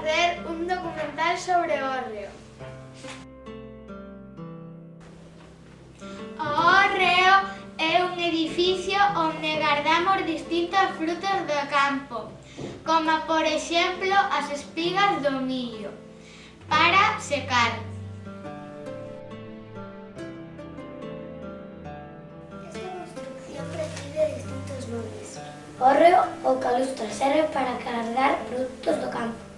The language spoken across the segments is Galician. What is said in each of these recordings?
facer un documental sobre o hórreo. O hórreo é un edificio onde guardamos distintos frutos do campo, como por exemplo as espigas do millo, para secar. Esta construcción recibe distintos nomes. Hórreo ou calustra serve para cargar produtos do campo.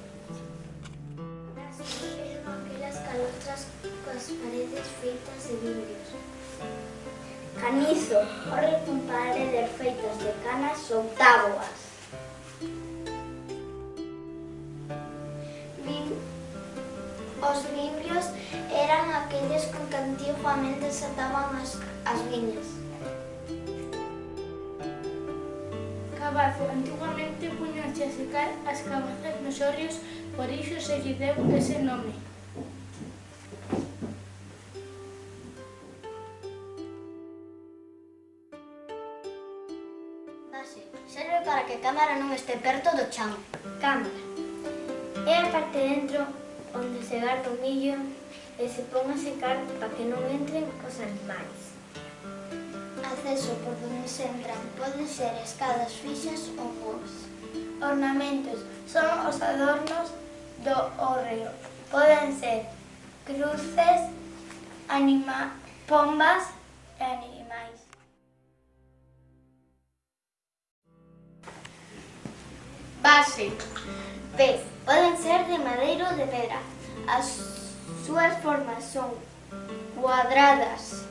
paredes feitas de vidrios. Canizo, corre cun paredes feitas de canas ou táboas. Os vidrios eran aqueles con que antiguamente se ataban as, as viñas. Cabazo, antiguamente puñanse a secar as cabazas nos orrios, por iso se lle deu ese nome. Serve para que a cámara non este perto do chan. Cámara. É a parte dentro onde se garda o millo e se pon a secar para que non entren os animais. Acceso por donde se entran poden ser escadas fixas ou muros. Ornamentos son os adornos do hórreo. Poden ser cruces, anima, pombas e animais. Base. B. Poden ser de madeira ou de pedra. As súas formas son cuadradas,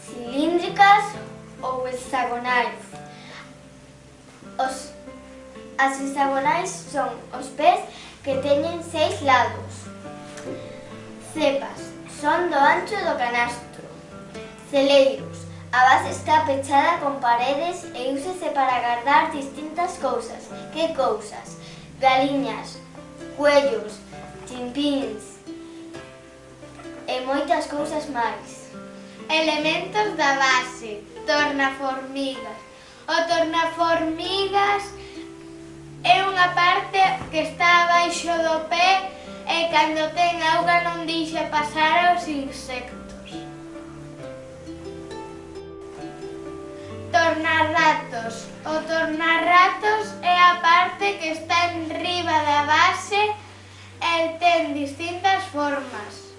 cilíndricas ou hexagonais. Os, as hexagonais son os pés que teñen seis lados. Cepas son do ancho do canastro. Celeiros A base está pechada con paredes e úsese para guardar distintas cousas. Que cousas? Galiñas, cuellos, chimpins e moitas cousas máis. Elementos da base, tornaformigas. O tornaformigas é unha parte que está abaixo do pé e cando ten auga non deixa pasar os insectos. tornarratos. O tornarratos é a parte que está en riba da base e ten distintas formas.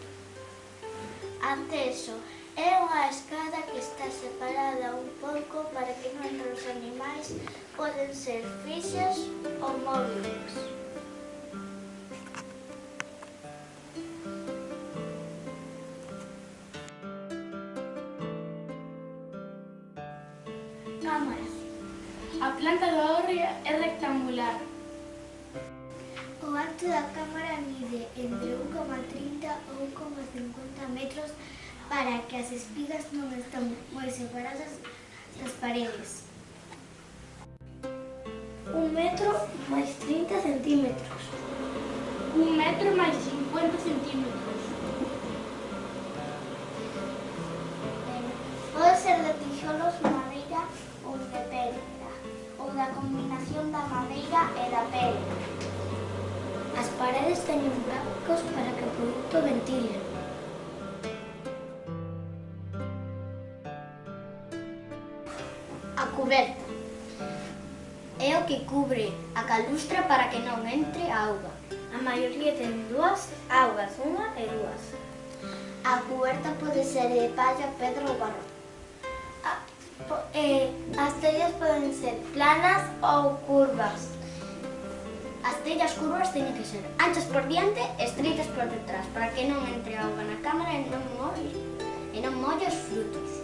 Anteso é unha escada que está separada un pouco para que non os animais poden ser fixos ou móviles. Cámara. A planta do hórreo é rectangular. O alto da cámara mide entre 1,30 ou 1,50 metros para que as espigas non están moi separadas das paredes. Un metro máis 30 centímetros. Un metro máis 50 centímetros. da combinación da madeira e da pedra. As paredes teñen buracos para que o produto ventile. A cuberta é o que cubre a calustra para que non entre a auga. A maioría ten dúas augas, unha e dúas. A cuberta pode ser de palla, pedra ou barro tellas poden ser planas ou curvas. As tellas curvas teñen que ser anchas por diante e estreitas por detrás para que non entre auga na cámara e non molle, e non molle os frutos.